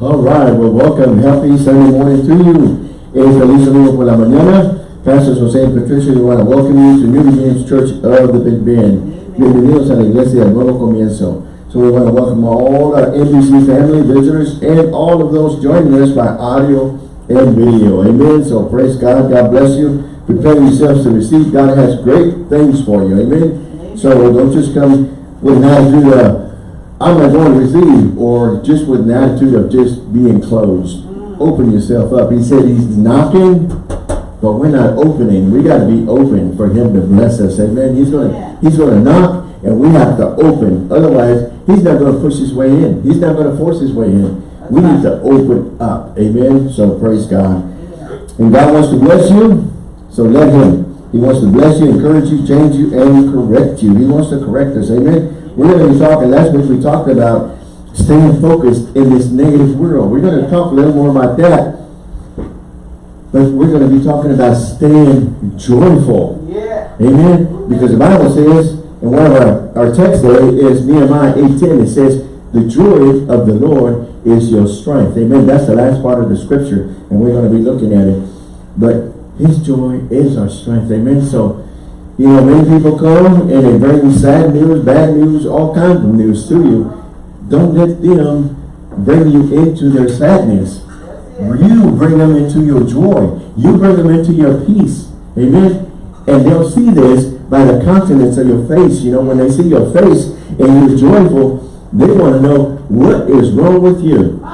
All right, well, welcome. Happy Sunday morning to you. Es feliz domingo por la mañana. Pastor Jose and Patricia, we want to welcome you to New Beginnings Church of the Big Bend. Bienvenidos a la iglesia del nuevo comienzo. So we want to welcome all our NBC family, visitors, and all of those joining us by audio and video. Amen. So praise God. God bless you. Prepare yourselves to receive. God has great things for you. Amen. So don't just come with an attitude of, I'm not going to receive, or just with an attitude of just being closed. Mm. Open yourself up. He said he's knocking, but we're not opening. We got to be open for him to bless us. Amen. He's going to, he's going to knock, and we have to open. Otherwise, he's not going to push his way in. He's not going to force his way in. We need to open up. Amen. So praise God. And God wants to bless you, so let him. He wants to bless you, encourage you, change you, and correct you. He wants to correct us. Amen. We're going to be talking, last week we talked about staying focused in this negative world. We're going to talk a little more about that. But we're going to be talking about staying joyful. Yeah. Amen. Because the Bible says, and one of our, our texts there is Nehemiah 8.10. It says, the joy of the Lord is your strength. Amen. That's the last part of the scripture. And we're going to be looking at it. But his joy is our strength. Amen. So, you know, many people come and they bring you sad news, bad news, all kinds of news to you. Don't let them bring you into their sadness. You bring them into your joy. You bring them into your peace. Amen. And they'll see this by the countenance of your face. You know, when they see your face and you're joyful, they want to know what is wrong with you.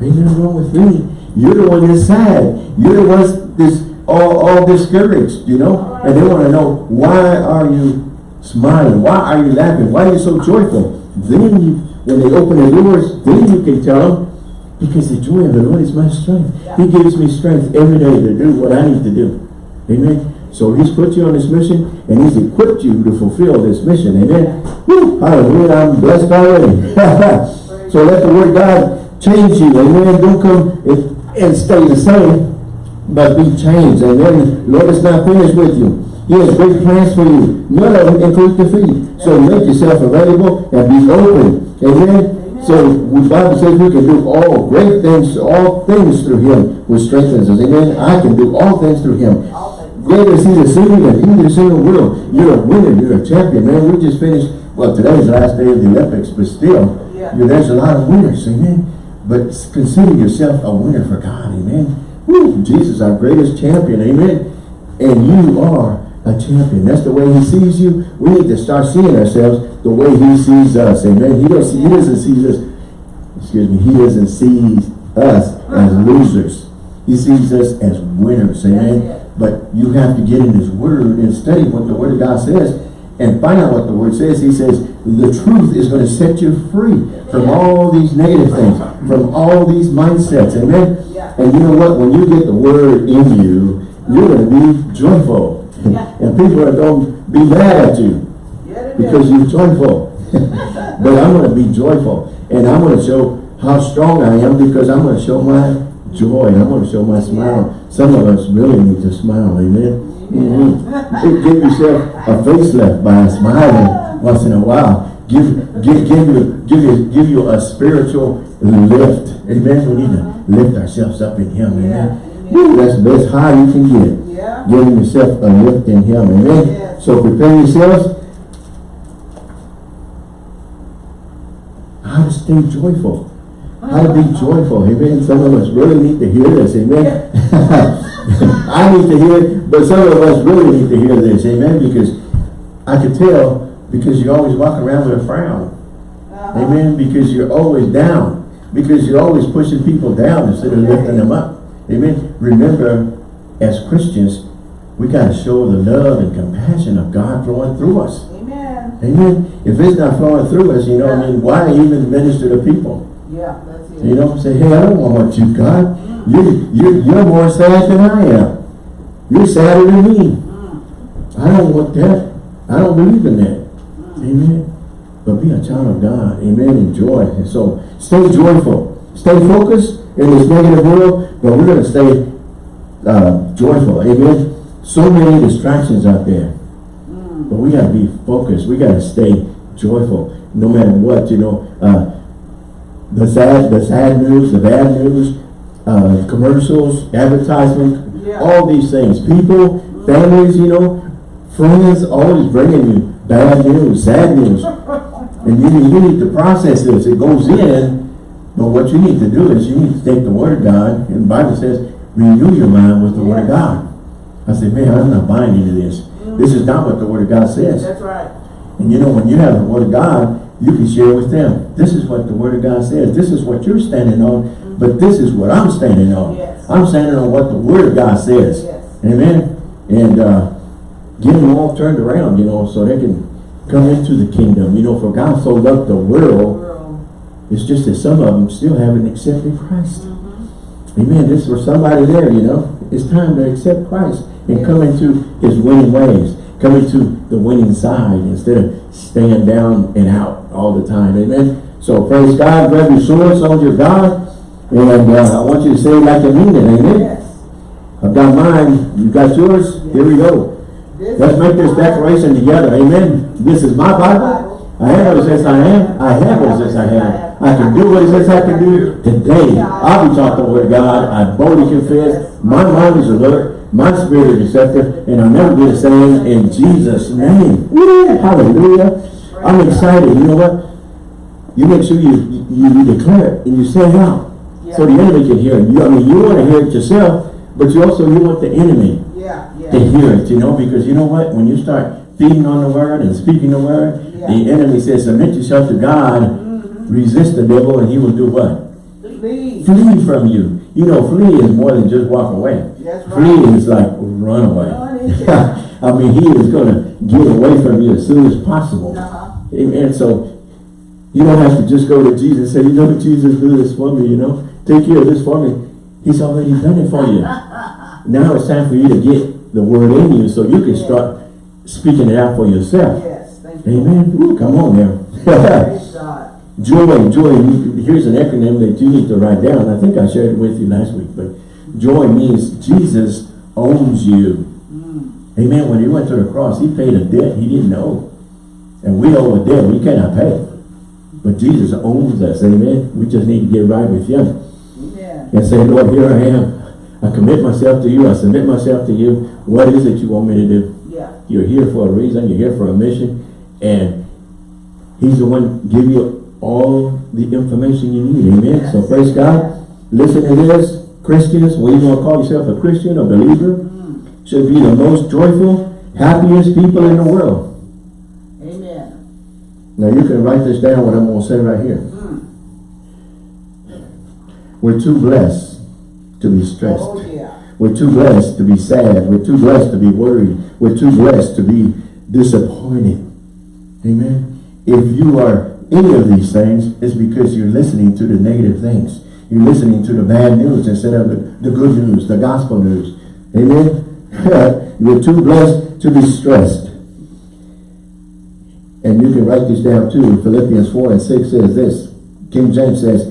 Ain't nothing wrong with me. You're the one that's sad. You're the one that's all, all discouraged, you know? And they want to know, why are you smiling? Why are you laughing? Why are you so joyful? Then you, when they open the doors, then you can tell them, because the joy of the Lord is my strength. He gives me strength every day to do what I need to do. Amen. So he's put you on this mission and he's equipped you to fulfill this mission. Amen. Woo, hallelujah. I'm blessed already. so let the word God change you. Amen. Don't come and stay the same, but be changed. Amen. Lord is not finished with you. He has great plans for you. None of them include defeat. So make yourself available and be open. Amen. So the Bible says we can do all great things, all things through him who strengthens us. Amen. I can do all things through him. Greater is he that's in you than he that's in the world. You're a winner. You're a champion, man. We just finished, well, today's the last day of the Olympics, but still, Yeah. there's a lot of winners. Amen. But consider yourself a winner for God. Amen. Jesus, our greatest champion. Amen. And you are a champion. That's the way he sees you. We need to start seeing ourselves the way he sees us. Amen. He doesn't, he doesn't see us, excuse me, he doesn't see us as uh-huh. losers. He sees us as winners. Amen. But you have to get in his word and study what the word of God says and find out what the word says. He says the truth is going to set you free from all these negative things, from all these mindsets. Amen. Yeah. And you know what? When you get the word in you, you're going to be joyful. Yeah. and people are going to be mad at you Yeah, because you're joyful. but I'm going to be joyful. And I'm going to show how strong I am because I'm going to show my joy. And I'm going to show my smile. Some of us really need to smile. Amen. Mhm. Give yourself a facelift by smiling once in a while. Give, give, give you, give you, give you a spiritual lift. Amen. We need to lift ourselves up in Him. Amen. Yeah. Woo, that's the best high you can get Yeah. giving yourself a lift in him. Amen. Yes. So prepare yourselves. How to stay joyful. How to be joyful. Amen. Some of us really need to hear this. Amen. I need to hear it, but some of us really need to hear this. Amen. Because I could tell because you're always walking around with a frown. Uh-huh. Amen. Because you're always down. Because you're always pushing people down instead of lifting them up. Amen. Remember, as Christians, we got to show the love and compassion of God flowing through us. Amen. Amen. If it's not flowing through us, you know, what I mean, why even minister to people? Yeah, that's it. You know, say, hey, I don't want what you, God. You, you, you're more sad than I am. You're sadder than me. Mm. I don't want that. I don't believe in that. Amen. But be a child of God. Amen. Enjoy. And so stay joyful. Stay focused in this negative world, but we're going to stay uh, joyful. Amen. So many distractions out there. Mm. But we got to be focused. We got to stay joyful no matter what, you know. Uh, the sad, the sad news, the bad news, uh, commercials, advertisement, Yeah. all these things. People, families, you know, friends, always bringing you bad news, sad news. And you, need- you need to process this. It goes in, but what you need to do is you need to take the word of God, and the Bible says, renew your mind with the word of God. I said, man, I'm not buying into this. This is not what the word of God says. That's right. And you know, when you have the word of God, you can share with them. This is what the word of God says. This is what you're standing on, but this is what I'm standing on. Yes. I'm standing on what the word of God says. Yes. Amen. And uh, get them all turned around, you know, so they can come into the kingdom. You know, for God so loved the world, World. it's just that some of them still haven't accepted Christ. Mm-hmm. Amen. This is for somebody there, you know. It's time to accept Christ and come into his winning ways. Come to the winning side instead of staying down and out all the time. Amen. So praise God. Grab your sword, soldier of God. And uh, I want you to say it like you mean it. Amen. Yes. I've got mine. You got yours? Here we go. This Let's make this declaration together. Amen. This is my Bible. I am what it says I am. I have what it says I have. I can do what it says I can do. Today, I'll be word of God. I boldly confess. My mind is alert. My spirit is receptive. And I'll never be the same in Jesus' name. Woo! Hallelujah. I'm excited. You know what? You make sure you, you, you declare it and you say it out. So the enemy can hear it. You, I mean, you want to hear it yourself, but you also, you want the enemy Yeah, yeah. to hear it, you know, because you know what? When you start feeding on the word and speaking the word, Yeah. the enemy says, submit yourself to God, mm-hmm. resist the devil, and he will do what? Please. Flee from you. You know, flee is more than just walk away. That's right. Flee is like run away. I mean, he is going to get away from you as soon as possible. Uh-huh. Amen. So, you don't have to just go to Jesus and say, you know, what, Jesus, do this for me, you know. Take care of this for me. He's already done it for you. Now it's time for you to get the word in you so you can start speaking it out for yourself. Yes, thank you. Amen. Ooh, come on now. Joy, joy. Here's an acronym that you need to write down. I think I shared it with you last week, but joy means Jesus owns you. Mm. Amen. When he went to the cross, he paid a debt he didn't know. And we owe a debt we cannot pay. But Jesus owns us. Amen. We just need to get right with him Amen. and say, Lord, here I am. I commit myself to you. I submit myself to you. What is it you want me to do? Yeah. You're here for a reason. You're here for a mission. And he's the one give you all the information you need. Amen. So praise God. Listen to this. Christians, whether you want to call yourself a Christian or believer, should be the most joyful, happiest people in the world. Amen. Now you can write this down what I'm going to say right here. Mm. We're too blessed to be stressed. Oh, yeah. We're too blessed to be sad. We're too blessed to be worried. We're too blessed to be disappointed. Amen. If you are any of these things, it's because you're listening to the negative things. You're listening to the bad news instead of the, the good news, the gospel news. Amen. you're too blessed to be stressed. And you can write this down too. Philippians 4 and 6 says this. King James says,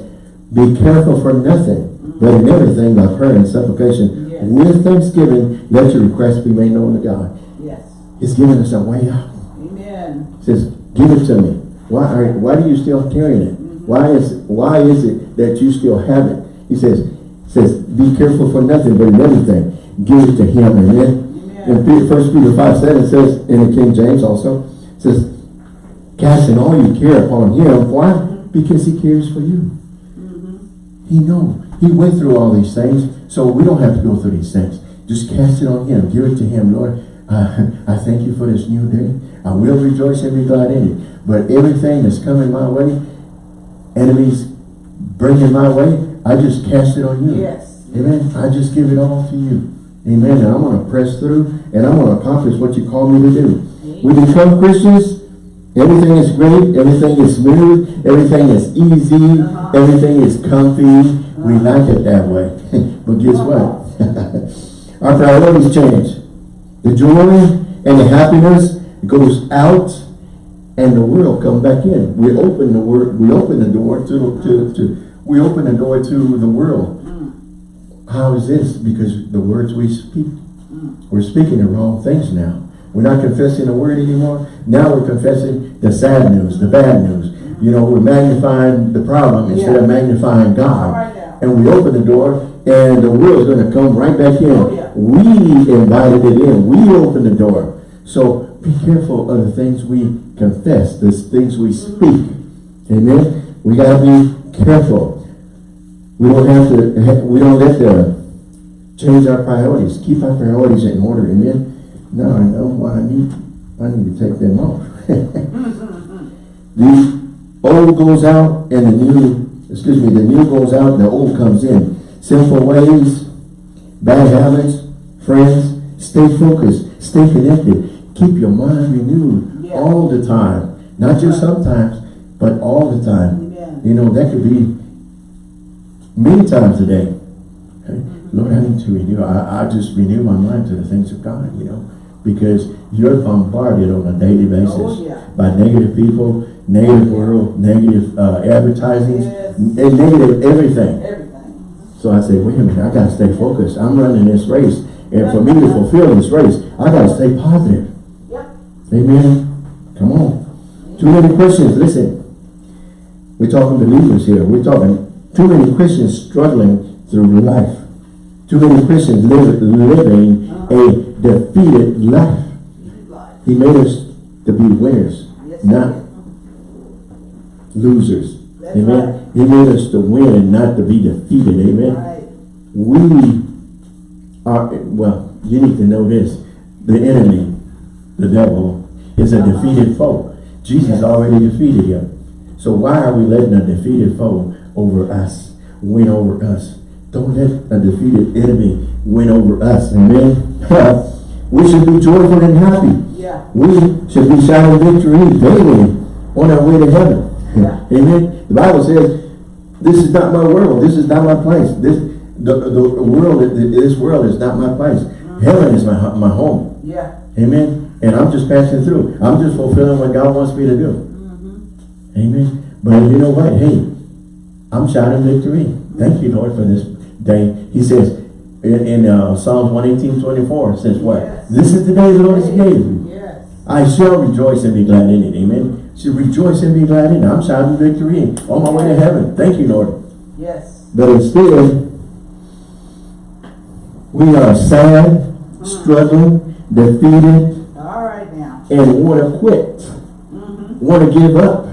Be careful for nothing, but in everything by prayer and supplication. Yes. With thanksgiving, let your requests be made known to God. Yes. He's giving us a way out. Amen. He says, give it to me. Why are why do you still carrying it? Why is why is it that you still have it? He says, says, be careful for nothing, but in everything, give it to him. Amen. Pe- First Peter 5 7 says, in the King James also, says, casting all your care upon him. Why? Because he cares for you. Mm-hmm. He know. He went through all these things, so we don't have to go through these things. Just cast it on him. Give it to him, Lord. Uh, I thank you for this new day. I will rejoice and be glad in it. But everything that's coming my way, enemies bringing my way, I just cast it on you. Yes. Amen. I just give it all to you. Amen. And I'm going to press through and I'm going to accomplish what you call me to do. We become Christians. Everything is great. Everything is smooth. Everything is easy. Uh-huh. Everything is comfy. We like it that way. but guess what? Our priorities change. The joy and the happiness goes out and the world come back in. We open the word. We open the door to, to, to we open the door to the world. How is this? Because the words we speak, we're speaking the wrong things now. We're not confessing the word anymore. Now we're confessing the sad news, the bad news. You know, we're magnifying the problem instead of magnifying God. All right now. And we open the door and the world's gonna come right back in. Oh, yeah. We invited it in. We opened the door. So be careful of the things we confess, the things we speak. Amen? We gotta be careful. We don't have to, we don't let the, change our priorities. Keep our priorities in order. Amen? Now I know what I need. I need to take them off. Mm-hmm, mm-hmm. the old goes out and the new, excuse me, the new goes out the old comes in. Sinful ways, bad habits, friends, stay focused, stay connected. Keep your mind renewed Yeah. all the time. Not just sometimes, but all the time. Amen. You know, that could be many times a day. Okay? Mm-hmm. Lord, I need to renew. I, I just renew my mind to the things of God, you know, because you're bombarded on a daily oh, basis Oh, yeah. by negative people, negative world, negative uh, advertising, Yes. and negative everything. Everything. So I say, wait a minute, I gotta stay focused. I'm running this race. And for me to fulfill this race, I gotta stay positive. Yep. Amen. Come on. Too many Christians, listen. We're talking believers here. We're talking too many Christians struggling through life. Too many Christians live, living a defeated life. He made us to be winners, not. Losers. That's Amen. right. He made us to win and not to be defeated. Amen. Right. We are, well, you need to know this. The enemy, the devil, is a Uh-huh. defeated foe. Jesus Yes. already defeated him. So why are we letting a defeated foe over us, win over us? Don't let a defeated enemy win over us. Amen. we should be joyful and happy. Yeah. We should be shouting victory daily on our way to heaven. Yeah. Amen. The Bible says, this is not my world. This is not my place. This the, the world, this world is not my place. Heaven is my, my home. Yeah. Amen. And I'm just passing through. I'm just fulfilling what God wants me to do. Amen. But you know what? Hey, I'm shouting victory. Thank you, Lord, for this day. He says in, in uh, Psalms 118, 24, says what? Yes. This is the day the Lord has made. Yes. I shall rejoice and be glad in it. Amen. Should rejoice and be glad in. I'm shouting victory and on my way to heaven. Thank you, Lord. Yes. But instead, we are sad, struggling, defeated, All right now. and want to quit. Mm-hmm. Want to give up.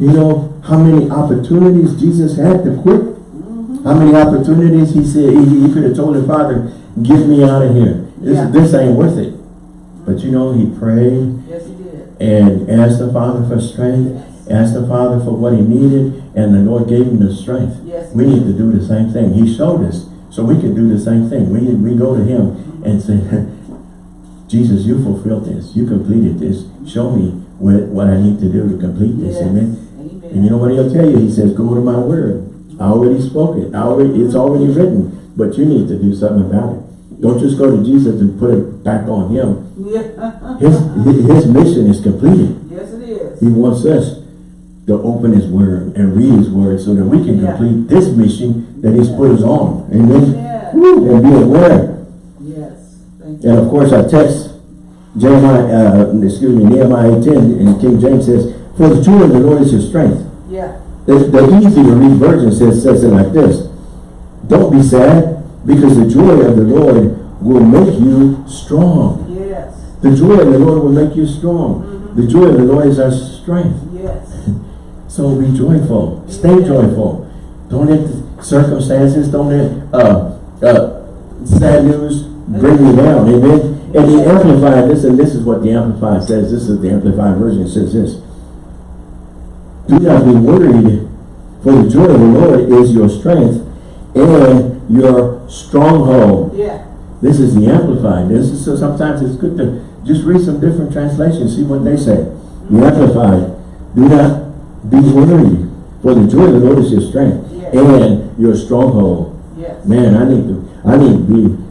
You know how many opportunities Jesus had to quit? Mm-hmm. How many opportunities he said he, he could have told the Father, get me out of here. This, Yeah. this ain't worth it. But you know, he prayed Yes, he. And asked the Father for strength, asked the Father for what he needed, and the Lord gave him the strength. Yes. We need to do the same thing. He showed us, so we can do the same thing. We, we go to him and say, Jesus, you fulfilled this. You completed this. Show me what, what I need to do to complete this. Yes. Amen. Amen. And you know what he'll tell you? He says, go to my word. I already spoke it. I already, it's already written. But you need to do something about it. Don't just go to Jesus and put it back on him. Yeah. His, his mission is completed. yes, it is. He wants us to open his word and read his word so that we can Yeah. complete this mission that he's put us on. Amen. Yeah. Woo, And be aware. Yes. Thank you. And of course our text, Jeremiah, uh, excuse me, Nehemiah 10 in King James says, For the joy of the Lord is your strength. Yeah. The, the easy to read version says, says it like this. Don't be sad because the joy of the Lord will make you strong. The joy of the Lord will make you strong. The joy of the Lord is our strength. Yes. So be joyful. Stay joyful. Don't let the circumstances, don't let uh, uh, sad news bring you down. Amen. And the Amplified, listen, this is what the Amplified says. This is the Amplified version. It says this. Do not be worried, for the joy of the Lord is your strength and your stronghold. Yeah. This is the Amplified. This is so sometimes it's good to just read some different translations, see what they say. The Amplified. Do not be worried, for the joy of the Lord is your strength Yes. and your stronghold. Yes. Man, I need to, I need to be,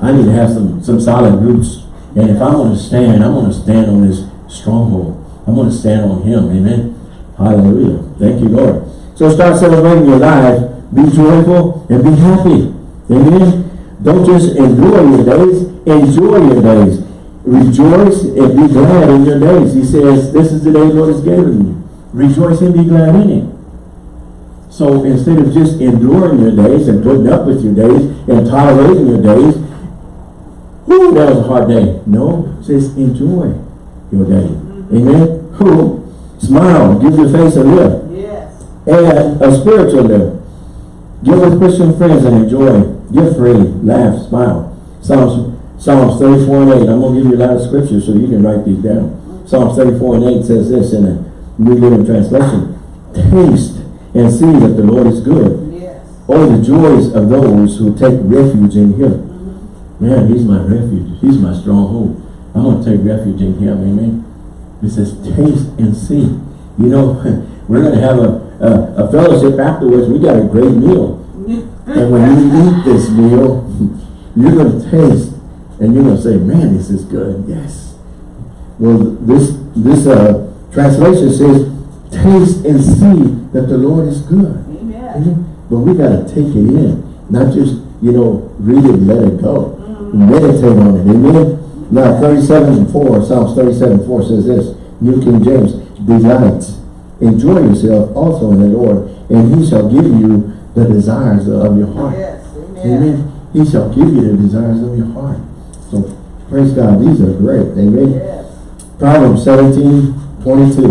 I need to have some, some solid roots. And if I'm going to stand, I'm going to stand on this stronghold. I'm going to stand on Him. Amen. Hallelujah. Thank you, Lord. So start celebrating your life. Be joyful and be happy. Amen. Don't just enjoy your days, enjoy your days. Rejoice and be glad in your days. He says, this is the day the Lord has given you. rejoice and be glad in it. So instead of just enduring your days and putting up with your days and tolerating your days, whoo, that was a hard day. No, it says enjoy your day. Amen. Who? Smile, give your face a lift Yes. and a spiritual lift. Get with Christian friends and enjoy. Give freely, laugh, smile. Psalms, Psalms 34 and 8. I'm going to give you a lot of scriptures so you can write these down. Psalms 34 and 8 says this in a New Living Translation. Taste and see that the Lord is good. Yes. Oh, the joys of those who take refuge in Him. Man, He's my refuge. He's my stronghold. I'm going to take refuge in Him. Amen. It says, taste and see. You know, we're going to have a, a, a fellowship afterwards. We got a great meal. And when you eat this meal, you're going to taste and you're going to say, man, this is good. Yes. Well, this, this uh, translation says, taste and see that the Lord is good. Amen. Amen. But we got to take it in. Not just, you know, read it and let it go. Meditate on it. Amen. Now, 37 and 4, Psalms 37 4 says this, New King James, delight. Enjoy yourself also in the Lord, and he shall give you the desires of your heart. Yes. Amen. Amen. He shall give you the desires of your heart. So, praise God. These are great. Amen. Yes. Proverbs 17, 22.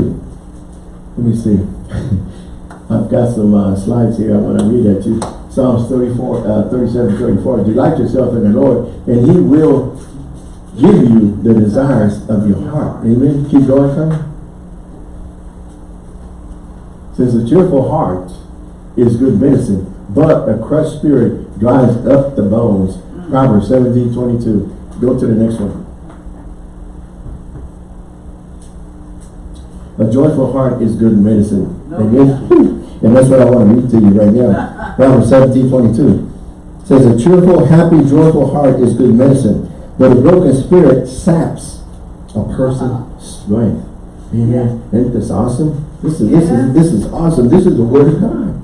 Let me see. I've got some uh, slides here I want to read at you. Psalms 34, uh, 37, 34. Delight yourself in the Lord, and he will give you the desires of your heart. Amen. Keep going, Carmen. Says a cheerful heart is good medicine, but a crushed spirit dries up the bones. Proverbs 17, 22. Go to the next one. A joyful heart is good medicine. Amen. And that's what I want to read to you right now. Proverbs 17, 22. says, a cheerful, happy, joyful heart is good medicine, but a broken spirit saps a person's uh-huh. strength. Amen. Isn't this awesome? This is, this is, this is awesome. This is the word of God.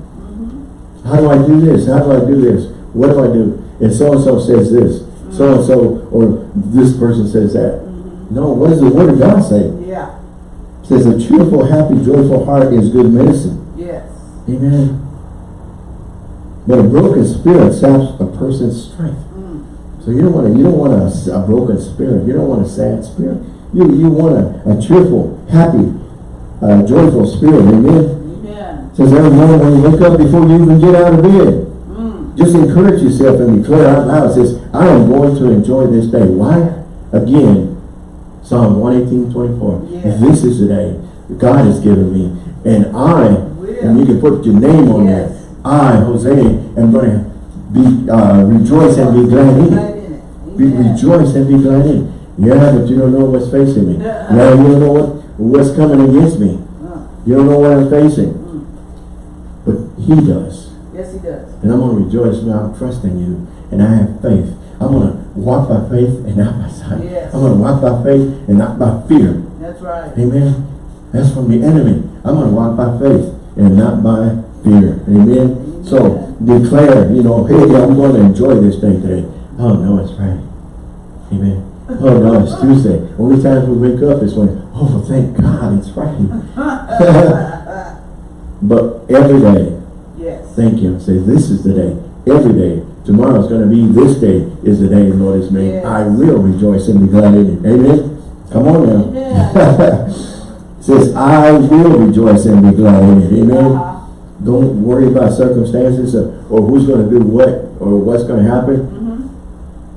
How do I do this? How do I do this? What do I do? And so-and-so says this. So-and-so, or this person says that. No, what does the word of God say? Yeah. It says a cheerful, happy, joyful heart is good medicine. Yes. Amen. But a broken spirit saps a person's strength. Mm. So you don't want to, you don't want a, a broken spirit. You don't want a sad spirit. You, you want a, a cheerful, happy, uh, joyful spirit. Amen. Says every morning when you wake up before you even get out of bed, Mm. just encourage yourself and declare out loud. It says, I am going to enjoy this day. Why? Again, Psalm 118, 24. Yes. This is the day God has given me. And I, and you can put your name on Yes. there. I, Jose, am going to be, uh, rejoice and be glad in it. Be, rejoice and be glad in it. Yeah, but you don't know what's facing me. Yeah, you don't know what, what's coming against me. Uh, You don't know what I'm facing. He does. Yes, he does. And I'm going to rejoice now. I'm trusting you. And I have faith. I'm going to walk by faith and not by sight. Yes. I'm going to walk by faith and not by fear. That's right. Amen. That's from the enemy. I'm going to walk by faith and not by fear. Amen. So declare, you know, hey, I'm going to enjoy this day today. Oh, no, it's Friday. Amen. Oh, no, it's Tuesday. Only times we wake up is when, oh, thank God it's Friday. but every day, Yes. Thank you. Say, this is the day. Every day. Tomorrow's going to be this day is the day the Lord has made. Yes. I will rejoice and be glad in it. Amen. Come on now. Amen. Says, I will rejoice and be glad in it. Amen. Uh-huh. Don't worry about circumstances or, or who's going to do what or what's going to happen. Mhm.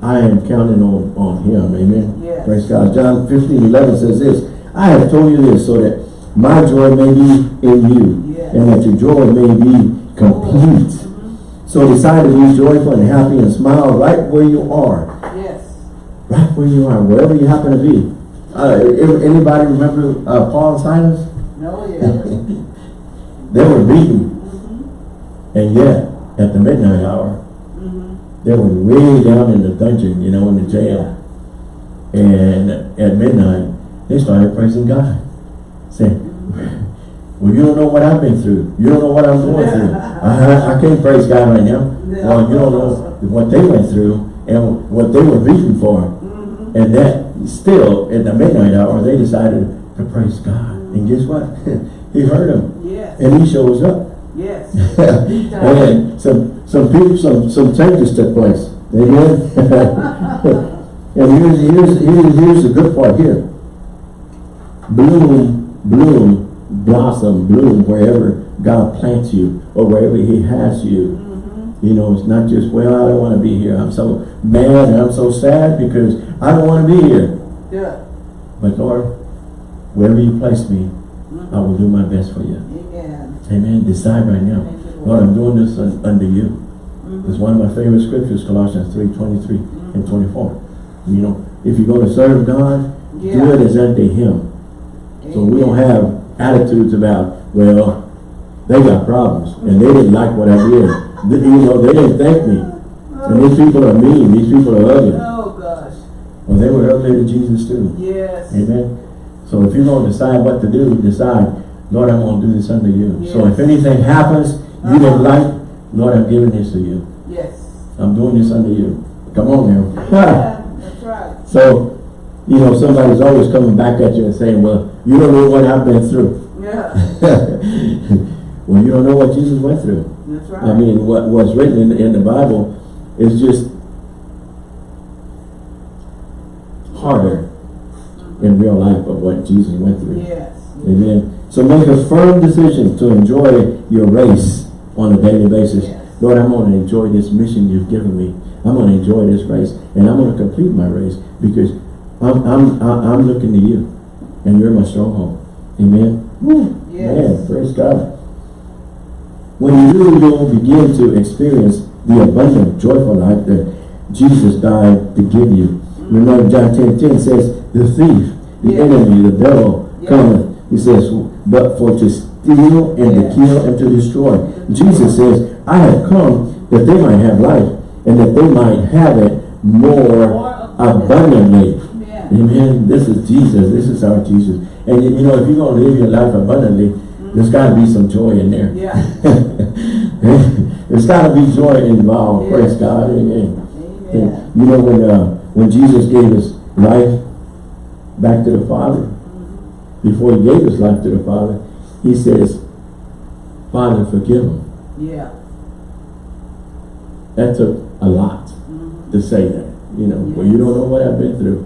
I am counting on, on him. Amen. Yes. Praise God. John 15, 11 says this. I have told you this so that my joy may be in you Yes. and that your joy may be complete. So decide to be joyful and happy and smile right where you are. Yes. Right where you are, wherever you happen to be. Uh, anybody remember uh, Paul and Silas? No, yeah. They were beaten. Mhm. And yet, at the midnight hour, Mhm. they were way down in the dungeon, you know, in the jail. And at midnight, they started praising God. Saying, well, you don't know what I've been through. You don't know what I'm going through. I, I can't praise God right now. Well, you don't know what they went through and what they were beaten for. Mhm. And that still, in the midnight hour, they decided to praise God. And guess what? he heard them. Yes. and he shows up. Yes. and some some people, some some changes took place. Amen. and here's here's here's here's the good part here. Bloom, bloom, blossom, bloom wherever God plants you or wherever He has you. You know, it's not just well, I don't want to be here. I'm so mad and I'm so sad because I don't want to be here. Yeah. But Lord, wherever you place me, I will do my best for you. Amen. Amen. Decide right now. Lord, I'm doing this un under you. Mhm. It's one of my favorite scriptures, Colossians 3, 23 and 24. You know, if you're going to serve God, do it as unto Him. So we don't have attitudes about, well, they got problems and they didn't like what I did. Th- You know, they didn't thank me. And these people are mean. These people are ugly. Oh, gosh. Well, they were ugly to Jesus too. Yes. Amen. So if you're going to decide what to do, decide, Lord, I'm going to do this under you. So if anything happens you didn't Uh-huh. like, Lord, I'm giving this to you. Yes. I'm doing this under you. Come on now. Yeah, that's right. so, you know, somebody's always coming back at you and saying, well, you don't know what I've been through. Yeah, well, you don't know what Jesus went through. that's right. I mean, what what's written in, in the Bible is just harder in real life of what Jesus went through. Yes. Amen. So make a firm decision to enjoy your race on a daily basis. Yes. Lord, I'm going to enjoy this mission you've given me. I'm going to enjoy this race, and I'm going to complete my race because I'm I'm I'm I'm looking to you, and you're my stronghold. Amen. Yes. Man, praise God. When you do, you'll begin to experience the abundant, joyful life that Jesus died to give you. Remember, John 10, 10 says, the thief, the Yeah. enemy, the devil, Yeah. cometh. He says, but for to steal and to kill and to destroy. Jesus says, I have come that they might have life and that they might have it More abundantly. Yeah. Amen. This is Jesus. This is our Jesus. And you know, if you're going to live your life abundantly, there's got to be some joy in there. Yeah. there's got to be joy involved. Yes. Praise God. Amen. Amen. You know, when uh, when Jesus gave his life back to the Father, before he gave his life to the Father, he says, Father, forgive them. Yeah. That took a lot Mhm. to say that. You know, well, you don't know what I've been through.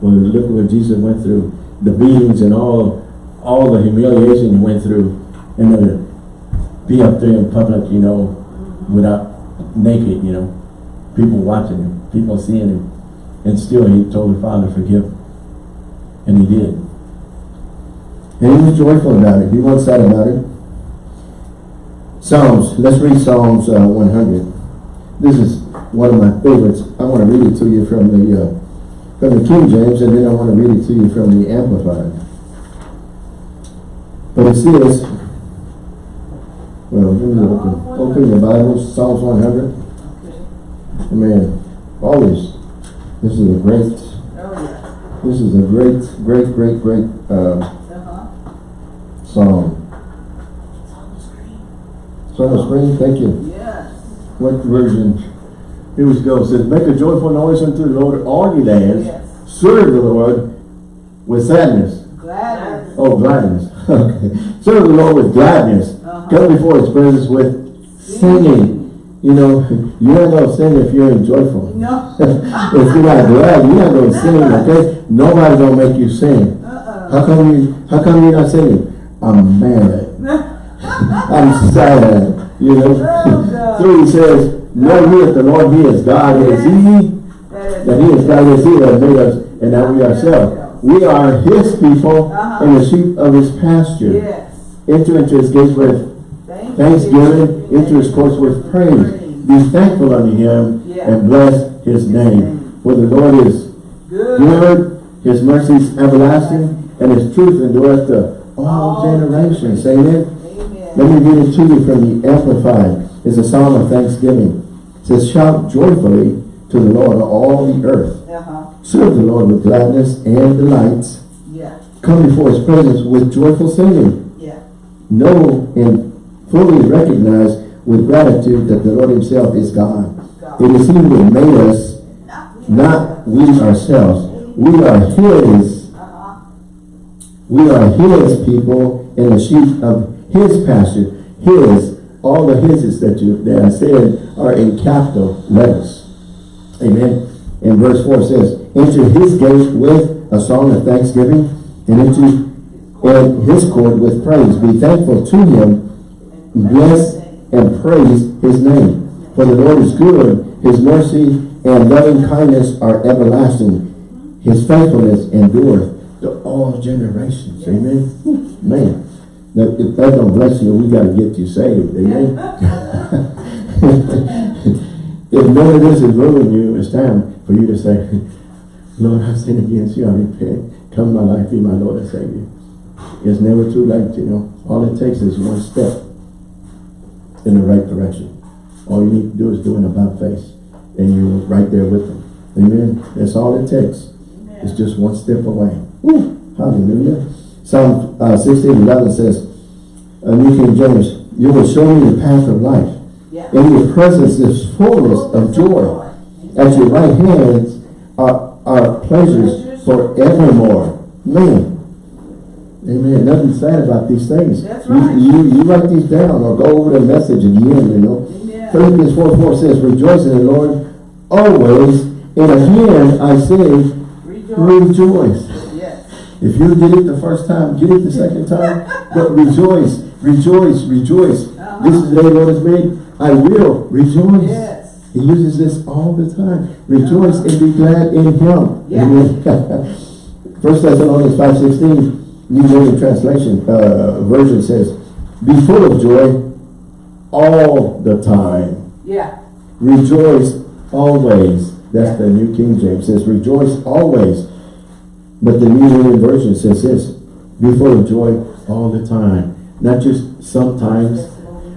Well, look at what Jesus went through, the beatings and all, all the humiliation he went through, and then be up there in public, you know, without naked, you know, people watching him, people seeing him, and still he told the Father, forgive. And he did. And he was joyful about it. He wasn't sad about it. Psalms. Let's read Psalms uh, 100. This is one of my favorites. I want to read it to you from the uh, from the King James, and then I want to read it to you from the Amplified. But it says, well, let me open, open your Bibles, Psalms 100. Okay. Man, always, this is a great, Oh, yeah. this is a great, great, great, great uh, Uh-huh. It's on the screen. So on the screen, thank you. Yes. What version? Here we go. It says, make a joyful noise unto the Lord, all ye lands. Yes. Serve the Lord with sadness. Gladys. Oh, gladness. Okay. Serve the Lord with gladness. Uh-huh. Come before his presence with singing. You know, you're not going to sing if you're joyful. No. if you're not glad, you're not going to sing, okay? Nobody's going to make you sing. Uh-uh. How come you, how come you're not singing? I'm mad. I'm sad. You know? Oh. Three says, know ye that the Lord he is God. It is he That that he is God. Is he that made us and not we ourselves. We are his people Uh-huh. and the sheep of his pasture. Yes. Enter into his gates with Thank thanksgiving, you. into his courts with praise. Be thankful unto him Yeah. and bless his name. For the Lord is Good. good, his mercies everlasting, and his truth endureth to all All generations. Amen. Amen. Let me read it to you from the Amplified. It's a psalm of thanksgiving. Says, shout joyfully to the Lord of all the earth. Uh-huh. Serve the Lord with gladness and delights. Yeah. Come before his presence with joyful singing. Yeah. Know and fully recognize with gratitude that the Lord himself is God. God. It is he who made us, not we ourselves. We are his, Uh-huh. we are his people and the sheep of his pasture. His, all the hises that you, that I said are in capital letters. Amen. And verse 4 says, Enter his gates with a song of thanksgiving, and into and his court with praise. Be thankful to him, bless and praise his name. For the Lord is good, his mercy and loving kindness are everlasting. His faithfulness endureth to all generations. Amen. Man, that, if that don't bless you, we got to get you saved. Amen. if none of this is ruining you, it's time for you to say, Lord, I've sinned against you. I repent. Come my life, be my Lord and Savior. It's never too late, you know. All it takes is one step in the right direction. All you need to do is do an about face, and you're right there with them. Amen. That's all it takes. It's just one step away. Woo. Hallelujah. Psalm uh, 16, 11 says, uh, New King James, You will show me the path of life. Yeah. In your presence is fullness of joy. At your right hands are, are pleasures forevermore. Man. Amen. Nothing sad about these things. That's You- right. You, you, write these down or go over the message again, you know. Amen. Philippians 4, 4 says, Rejoice in the Lord always. And again I say, Rejoice. rejoice. If you did it the first time, get it the second time. But rejoice, rejoice, rejoice. Uh-huh. This is the day the Lord has made. I will rejoice. Yes. He uses this all the time. Rejoice and be glad in Him. Yeah. Amen. First Thessalonians 5.16, New Living Translation uh, version says, Be full of joy all the time. Yeah. Rejoice always. That's the New King James says, rejoice always. But the New Living Version says this, be full of joy all the time. Not just sometimes,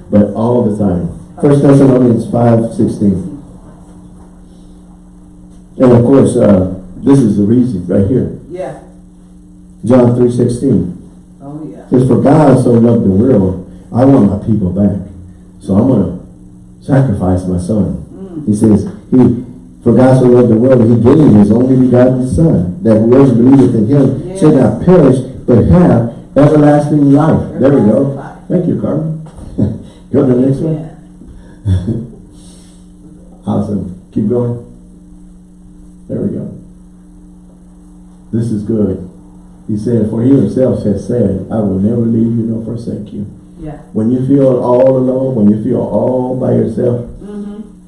but all the time. First Thessalonians 5, 16. And of course, uh, this is the reason right here. Yeah. John 3, 16. Oh, yeah. says, for God so loved the world, I want my people back. So I'm going to sacrifice my son. Mm. He says, he, for God so loved the world, that he gave his only begotten son, that whoever believeth in him Yes. should not perish, but have everlasting life. There we go. Thank you, Carmen. go to the next one. Yeah. Awesome. Keep going. There we go. This is good. He said, for he himself has said, I will never leave you nor forsake you. Yeah. When you feel all alone, when you feel all by yourself.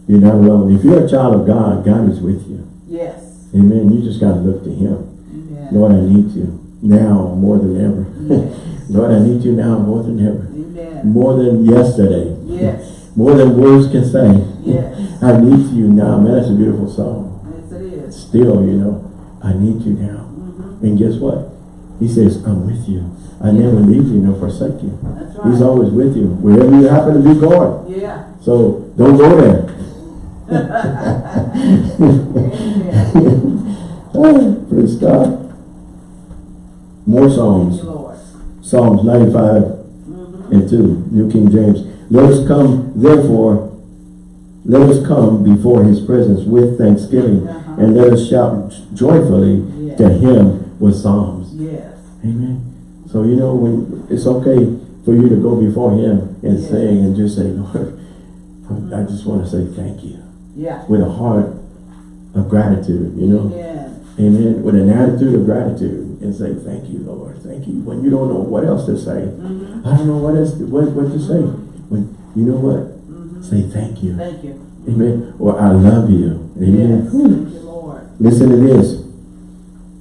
You're not alone. If you're a child of God, God is with you. Yes. Amen. You just got to look to him. Amen. Lord, I need you now more than ever. Yes. Lord, I need you now more than ever. Amen. More than yesterday. Yes. More than words can say. Yes. I need you now. Man, that's a beautiful song. Yes, it is. Still, you know, I need you now. Mm-hmm. And guess what? He says, I'm with you. I never leave you nor forsake you. That's right. He's always with you. Wherever you happen to be going. Yeah. So don't go there. Praise God. More Psalms. Psalms 95 Mm-hmm. and 2, New King James. Let us come, therefore, let us come before his presence with thanksgiving, Uh-huh. and let us shout joyfully Yeah. to him with psalms. Yes. Amen. So you know when it's okay for you to go before him and Yeah. sing and just say, Lord, I I just want to say thank you Yeah. with a heart of gratitude, you know. Amen. Amen. With an attitude of gratitude and say, thank you, Lord. Thank you. When you don't know what else to say, Mm-hmm. I don't know what else, what, what to say. When, you know what? Mm-hmm. Say thank you. Thank you. Amen. Or I love you. Amen. Yes. Thank you, Lord. Listen to this.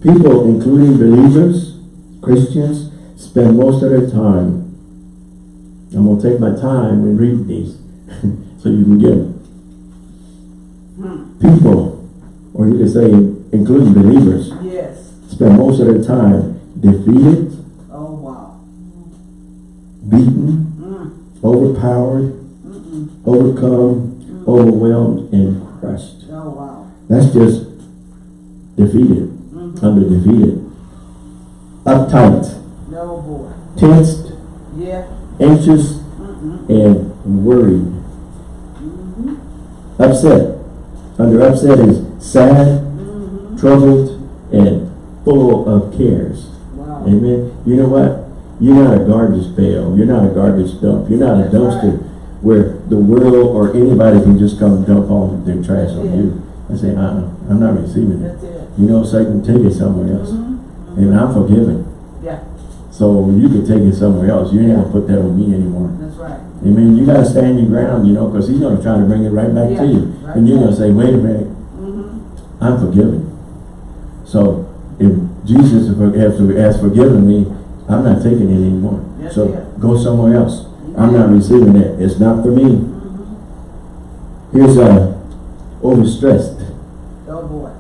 People, including believers, Christians, spend most of their time. I'm going to take my time and read these so you can get them. Hmm. People, or you can say including believers, Yes. spend most of their time defeated, Oh, wow. beaten, Mm. overpowered, Mm-mm. overcome, overwhelmed, and crushed. Oh, wow. That's just defeated, Mm-hmm. under defeated. Uptight, No, boy. tensed, Yeah. anxious, and worried. Mm-hmm. Upset. Under upset is sad, Mm-hmm. troubled, and full of cares. Wow. Amen. You know what? You're not a garbage pail. You're not a garbage dump. You're not a dumpster right. where the world or anybody can just come dump all their trash on Yeah. you. I say, uh-uh, I'm not receiving it. That's it. You know, Satan, take it somewhere else. Mhm. And I'm forgiven. Yeah, So you can take it somewhere else. You ain't gonna put that on me anymore. that's right. Amen. You gotta stand your ground, you know, because he's gonna try to bring it right back to you. right. And you're gonna say, wait a minute, Mhm. I'm forgiven. So if Jesus has, has forgiven me, I'm not taking it anymore. That's So go somewhere else. I'm not receiving it. It's not for me. Mhm. Here's uh, overstressed, Oh, boy.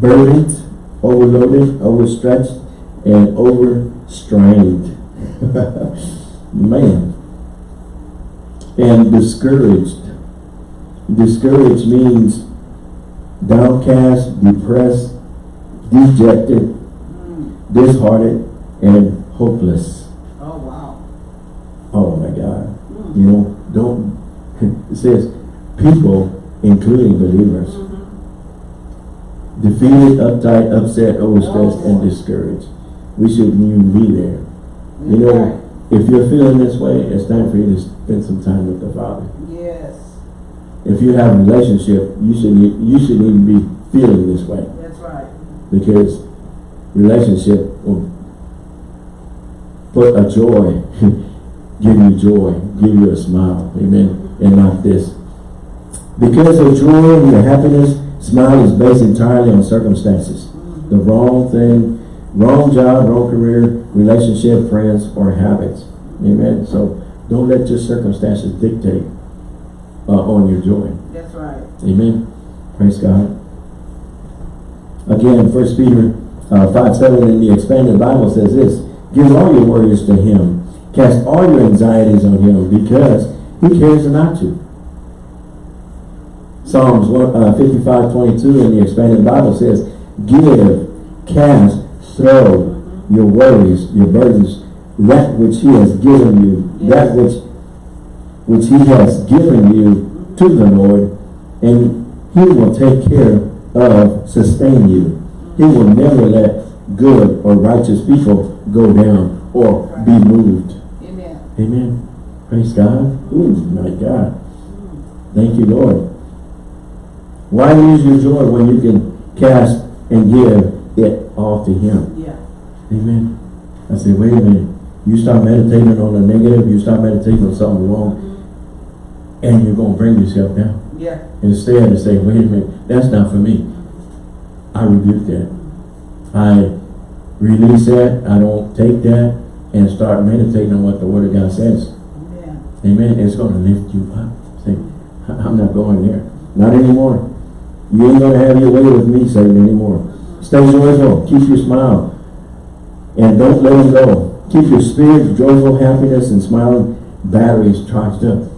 burdened, overloaded, overstretched, and overstrained. Man. And discouraged. Discouraged means downcast, depressed, dejected, Mm. disheartened, and hopeless. Oh, wow. Oh my God. Mm. You know, don't, it says people, including believers, Mhm. defeated, uptight, upset, overstressed, Oh, and discouraged. We shouldn't even be there. You know, right. if you're feeling this way, it's time for you to spend some time with the Father. Yes, If you have a relationship, you should you shouldn't even be feeling this way that's right. because relationship will put a joy, give you joy, give you a smile, amen, and not this. Because of joy and your happiness, smile is based entirely on circumstances. Mm-hmm. The wrong thing, wrong job, wrong career, relationship, friends, or habits. Amen. So don't let your circumstances dictate uh, on your joy. That's right. Amen. Praise God. Again, First Peter uh, 5, 7 in the expanded Bible says this, Give all your worries to him. Cast all your anxieties on him because he cares not to. Psalms one- uh, 55, 22 in the expanded Bible says, Give, cast, throw your worries, your burdens, that which he has given you, that which which he has given you to the Lord, and he will take care of, sustain you. He will never let good or righteous people go down or be moved. Amen. Amen. Praise God. Ooh, my God. Thank you, Lord. Why lose your joy when you can cast and give all to him? Yeah. Amen. I say, wait a minute. You start meditating on the negative, you start meditating on something wrong, and you're going to bring yourself down. Yeah. Instead of saying, wait a minute, that's not for me. I rebuke that. I release that. I don't take that and start meditating on what the Word of God says. Amen. Amen. It's going to lift you up. Say, I'm not going there. Not anymore. You ain't going to have your way with me, Satan, anymore. Stay joyful. Keep your smile. And don't let them go. Keep your spirit, joyful happiness, and smiling batteries charged up.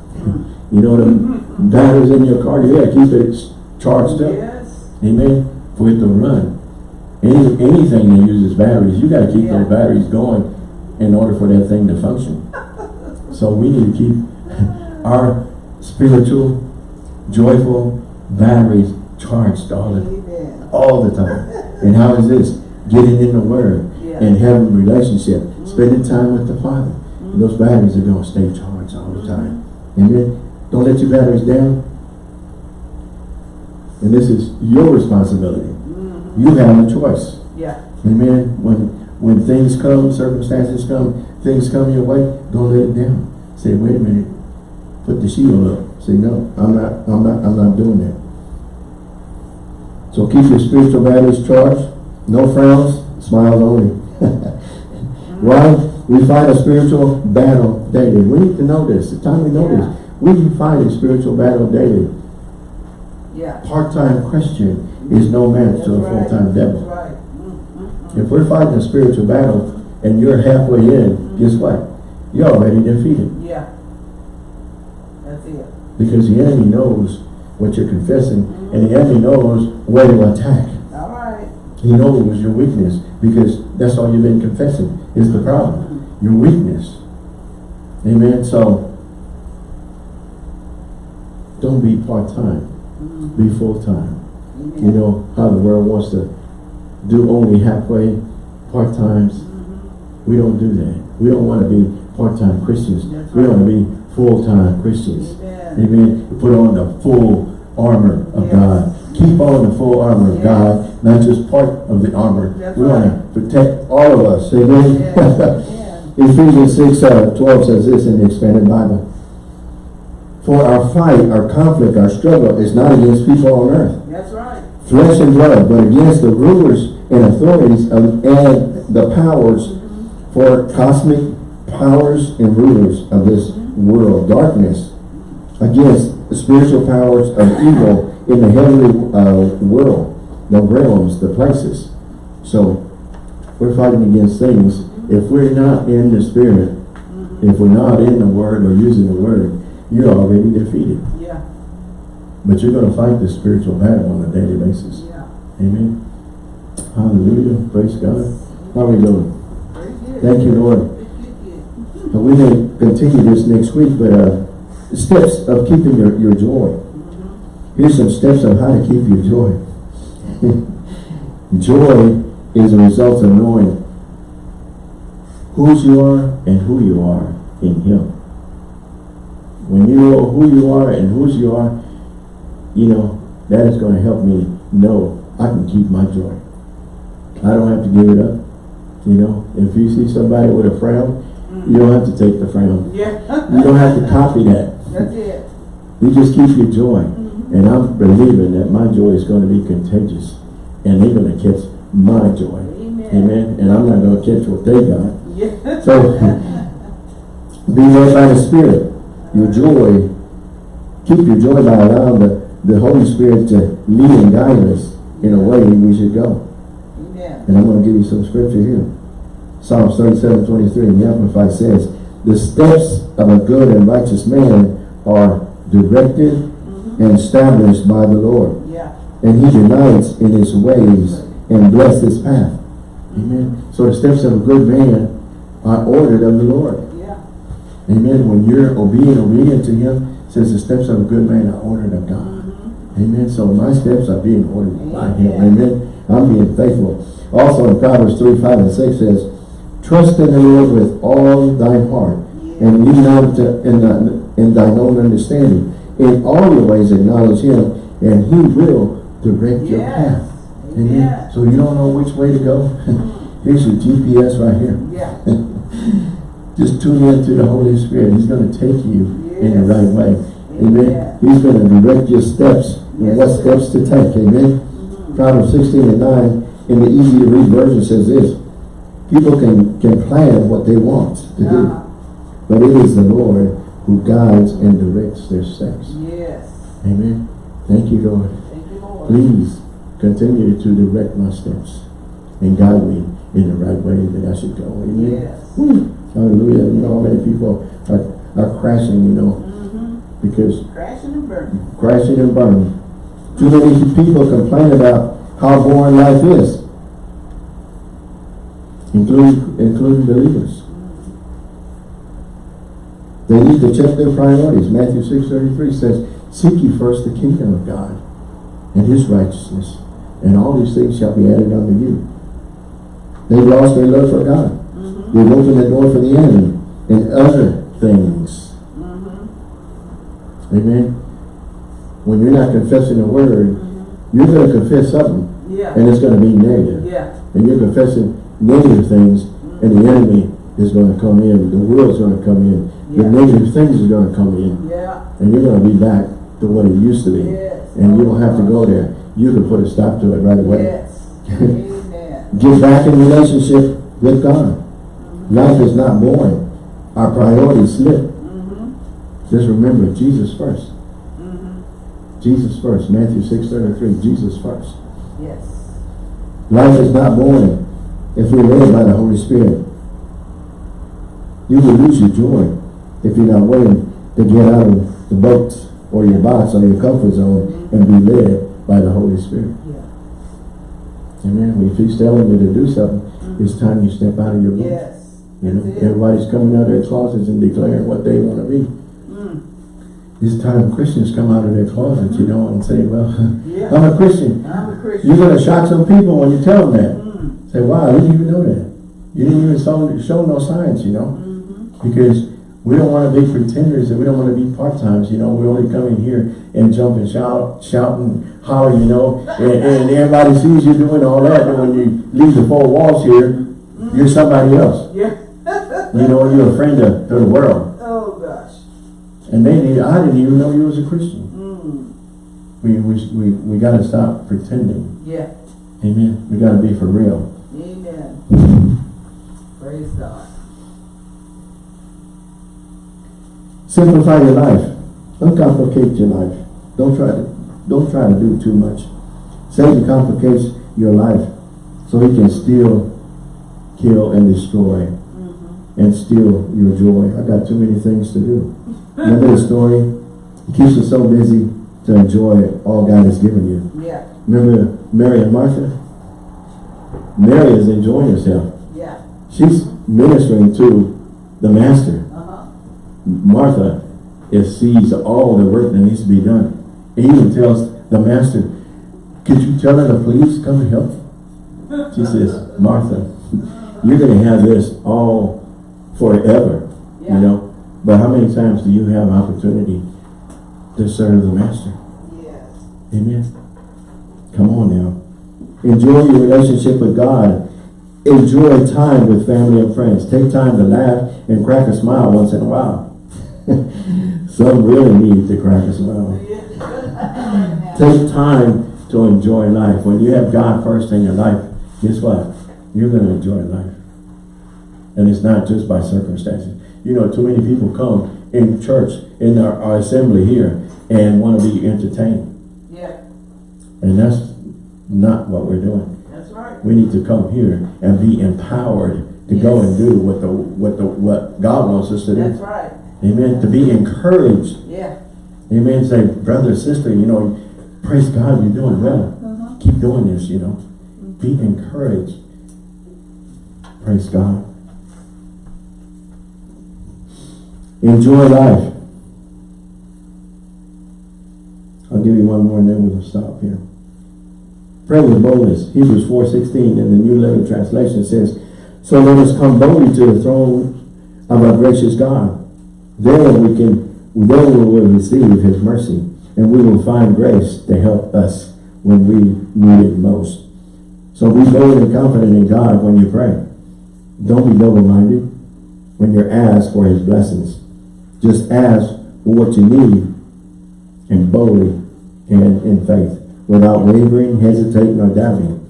You know the batteries in your car, Yeah, keep it charged up. Yes. Amen. For it to run. Any anything that uses batteries, you gotta keep Yeah. those batteries going in order for that thing to function. So we need to keep our spiritual, joyful batteries charged all the Amen. all the time. And how is this? Getting in the Word Yeah. and having a relationship, mm-hmm. spending time with the Father. And those batteries are going to stay charged all the time. Mm-hmm. Amen. Don't let your batteries down. And this is your responsibility. Mhm. You have a choice. Yeah. Amen. When when things come, circumstances come, things come your way, don't let it down. Say, wait a minute. Put the shield up. Say, no, I'm not, I'm not, I'm not doing that. So keep your spiritual batteries charged. No frowns, smiles only. Why? We fight a spiritual battle daily. We need to know this. The time we know Yeah. this. We fight a spiritual battle daily. Yeah. Part-time Christian is no match That's to a right. full-time devil. That's right. Mm, mm, mm. If we're fighting a spiritual battle and you're halfway in, guess what? You're already defeated. Yeah. That's it. Because the enemy knows what you're confessing and the enemy knows where to attack. All right. He knows it was your weakness because that's all you've been confessing is the problem. Your weakness. Amen. So don't be part-time. Mm, Be full-time. You know how the world wants to do only halfway, part-times. Mhm. We don't do that. We don't want to be part-time Christians. That's We want to be full-time Christians. Amen. Amen. Put on the full armor of Yes. God. Keep on the full armor of Yes. God, not just part of the armor. That's we want to protect all of us. Amen. Yes. Ephesians 6, uh, 12 says this in the expanded Bible. For our fight, our conflict, our struggle is not against people on earth, That's right. flesh and blood, but against the rulers and authorities of, and the powers for cosmic powers and rulers of this world, darkness, against the spiritual powers of evil in the heavenly uh, world, the realms, the places. So, we're fighting against things. If we're not in the spirit, if we're not in the word or using the word, you're already defeated. Yeah. But you're going to fight the spiritual battle on a daily basis. Yeah. Amen. Hallelujah. Praise God. How are we doing? Thank you, Lord. We may continue this next week, but uh, steps of keeping your, your joy. Here's some steps of how to keep your joy. joy is a result of knowing whose you are and who you are in Him. When you know who you are and whose you are, you know, that is going to help me know I can keep my joy. I don't have to give it up. You know, if you see somebody with a frown, you don't have to take the frown. Yeah. You don't have to copy that. That's it. You just keep your joy. Mm-hmm. And I'm believing that my joy is going to be contagious. And they're going to catch my joy. Amen. Amen. And I'm not going to catch what they got. Yeah. So, be led by the Spirit. Your joy, keep your joy by allowing the, the Holy Spirit to lead and guide us in a way we should go. Amen. And I'm going to give you some scripture here. Psalms 37, 23 in the Amplified says, The steps of a good and righteous man are directed mm-hmm. and established by the Lord. Yeah. And he delights in his ways and bless his path. Amen. So the steps of a good man are ordered of the Lord. Yeah. Amen. When you're obedient, obedient to him, says the steps of a good man are ordered of God. Mm-hmm. Amen. So my steps are being ordered by him. Amen. Amen. I'm being faithful. Also in Proverbs 3, 5, and 6 says, Trust in the Lord with all thy heart, and lean not to, in, thy- in thine own understanding. In all your ways acknowledge him, and he will direct your path. Amen. So you don't know which way to go? Here's your GPS right here. Yeah. Just tune in to the Holy Spirit. He's going to take you in the right way. Amen. He's going to direct your steps and Yes, what steps to take. Amen. Proverbs 16 and 9 in the easy to read version says this. People can, can plan what they want to do. Uh-huh. But it is the Lord who guides and directs their steps. Yes. Amen. Thank you, Lord. Thank you, Lord. Please continue to direct my steps and guide me in the right way that I should go. Amen. Yes. Woo. Hallelujah. You know how many people are, are crashing, you know, Mm-hmm. because Crashing and burning. crashing and burning. Too many people complain about how boring life is. Including, including believers. They need to check their priorities. Matthew 6.33 says, Seek ye first the kingdom of God and his righteousness, and all these things shall be added unto you. They've lost their love for God. Mm-hmm. They've opened the door for the enemy and other things. Mm-hmm. Amen. When you're not confessing the word, you're going to confess something, Yeah. and it's going to be negative. Yeah. And you're confessing negative things, and the enemy is going to come in. The world's going to come in. The negative things are going to come in, Yeah. and you're going to be back to what it used to be. Yes. And you don't have to go there. You can put a stop to it right away. Yes. Get back in relationship with God. Life is not boring. Our priorities slip. Mm-hmm. Just remember, Jesus first. Mm-hmm. Jesus first. Matthew 6, 33. Jesus first. Yes. Life is not boring if we're led by the Holy Spirit. You will lose your joy if you're not willing to get out of the boat or your box or your comfort zone and be led by the Holy Spirit. Yeah. Amen. If he's telling you to do something, it's time you step out of your boat. Yes. You know, everybody's coming out of their closets and declaring what they want to be. Mm. It's time Christians come out of their closets, you know, and say, well, Yeah. I'm a Christian. I'm a Christian. You're going to shock some people when you tell them that. Mm. Say, wow, you didn't even know that. You didn't even show, show no signs, you know? Mm-hmm. Because we don't want to be pretenders and we don't want to be part-times, you know? We're only come in here and jump and shout, shout and holler, you know? And, and everybody sees you doing all that, and when you leave the four walls here, you're somebody else. Yeah. You know, you're a friend to, to the world. Oh, gosh. And they I didn't even know you was a Christian. Mm. We, we, we, we gotta stop pretending. Yeah. Amen. We gotta be for real. Amen. Praise God. Simplify your life. Uncomplicate your life. Don't try to, don't try to do too much. Satan complicates your life so he can steal, kill, and destroy Mm-hmm. and steal your joy. I got too many things to do. Remember the story? It keeps us so busy to enjoy all God has given you. Yeah. Remember Mary and Martha? Mary is enjoying herself. Yeah. She's ministering to the master. Martha is sees all the work that needs to be done. He even tells the master, could you tell her to please come and help? She says, Martha, you're going to have this all forever, Yeah. you know. But how many times do you have an opportunity to serve the master? Yes. Amen. Come on now. Enjoy your relationship with God. Enjoy time with family and friends. Take time to laugh and crack a smile once in a while. Some really need to crack a smile. Yeah. Take time to enjoy life. When you have God first in your life, guess what? You're going to enjoy life. And it's not just by circumstances. You know, too many people come in church, in our, our assembly here, and want to be entertained. Yeah. And that's not what we're doing. That's right. We need to come here and be empowered to go and do what the what the what God wants us to do. That's right. Amen. To be encouraged. Yeah. Amen. Say, brother, sister, you know, praise God, you're doing well. Uh-huh. Keep doing this, you know. Be encouraged. Praise God. Enjoy life. I'll give you one more and then we'll stop here. Pray with boldness. Hebrews 4.16 in the New Living Translation says, So let us come boldly to the throne of our gracious God. Then we can, then we will receive his mercy and we will find grace to help us when we need it most. So be bold and confident in God when you pray. Don't be double-minded when you're asked for his blessings. Just ask for what you need and boldly and in faith without wavering, hesitating, or doubting,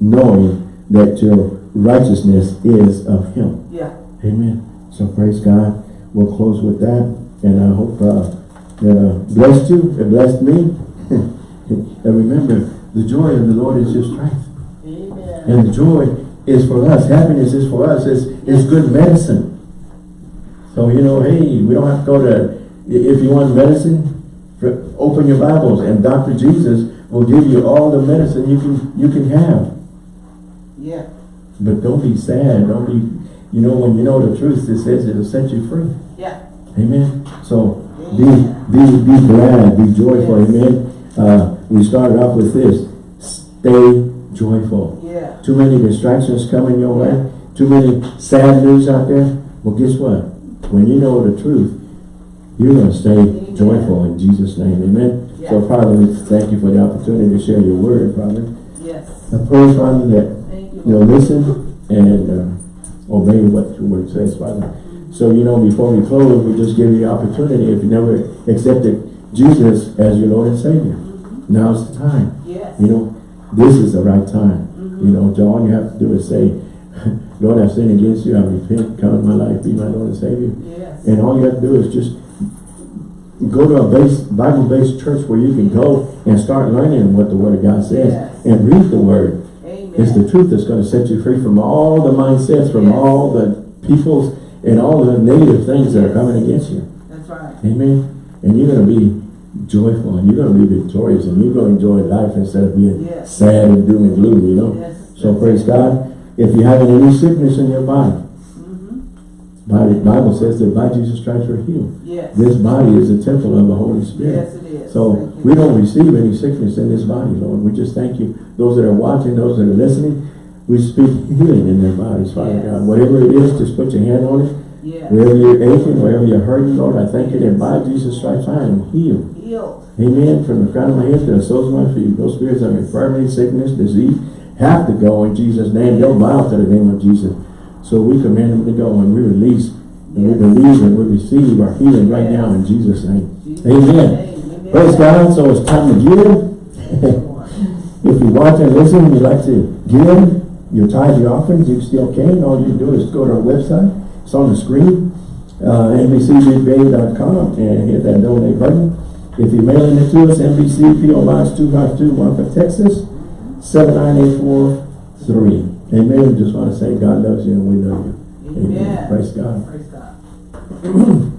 knowing that your righteousness is of him. Yeah. Amen. So praise God. We'll close with that. And I hope uh, that uh, blessed you. It blessed me. and remember, the joy of the Lord is your strength. Amen. And the joy is for us. Happiness is for us. It's, it's good medicine. So, you know, hey, we don't have to go to, if you want medicine, open your Bibles and Dr. Jesus will give you all the medicine you can, you can have. Yeah. But don't be sad. Don't be, you know, when you know the truth, it says it'll set you free. Amen. So be be be glad, be joyful. Yes. Amen. Uh, we started off with this. Stay joyful. Yeah. Too many distractions coming your way. Too many sad news out there. Well, guess what? When you know the truth, you're going to stay Amen. joyful in Jesus' name. Amen. So, Father, we thank you for the opportunity to share your word, Father. Yes. I pray, Father, that you. You'll listen and uh, obey what your word says, Father. So, you know, before we close, we just give you the opportunity. If you never accepted Jesus as your Lord and Savior, now's the time. Yes. You know, this is the right time. Mm-hmm. You know, all you have to do is say, Lord, I've sinned against you. I repent. Come in my life. Be my Lord and Savior. Yes. And all you have to do is just go to a base, Bible-based church where you can go and start learning what the Word of God says Yes. and read the Word. Amen. It's the truth that's going to set you free from all the mindsets, from Yes. all the peoples and all the negative things that are coming against you. That's right. Amen. And you're going to be joyful and you're going to be victorious and you're going to enjoy life instead of being Yes. sad and doom and gloom, you know. Yes. So praise God. If you're having any sickness in your body, Mm-hmm. Bible, Bible says that by Jesus Christ we're healed. Yes. This body is a temple of the Holy Spirit. Yes, it is. So you. we don't receive any sickness in this body, Lord. We just thank you. Those that are watching, those that are listening, We speak healing in their bodies, Father Yes. God. Whatever it is, just put your hand on it. Yes. Wherever you're aching, wherever you're hurting, Lord, I thank you that by Jesus' Christ I am healed. Healed. Amen. From the crown of my head to the soles of my feet. Those spirits of infirmity, sickness, disease have to go in Jesus' name. They'll bow to the name of Jesus. So we command them to go and we release and we Yes. believe and we receive our healing right now in Jesus' name. Jesus' Amen. Praise God. So it's time to give. If you watch and listen and you'd like to give your tithe, your offerings, you still can. All you do is go to our website. It's on the screen, uh, NBCBigBay.com and hit that donate button. If you're mailing it to us, NBC PO Box 252, Marfa, Texas, 79843. Amen. Just want to say God loves you and we love you. Amen. Praise God. Praise God.